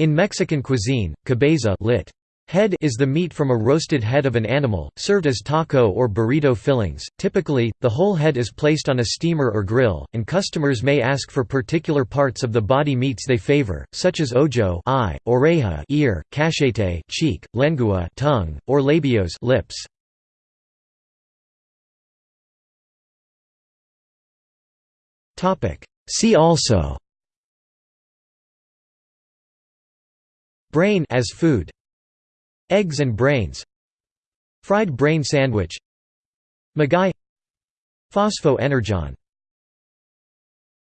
In Mexican cuisine, cabeza lit. Head is the meat from a roasted head of an animal, served as taco or burrito fillings. Typically, the whole head is placed on a steamer or grill, and customers may ask for particular parts of the body meats they favor, such as ojo eye, oreja ear, cachete cheek, lengua tongue, or labios lips. See also Brain as food. Eggs and brains. Fried brain sandwich. Maguey Phosphoenergon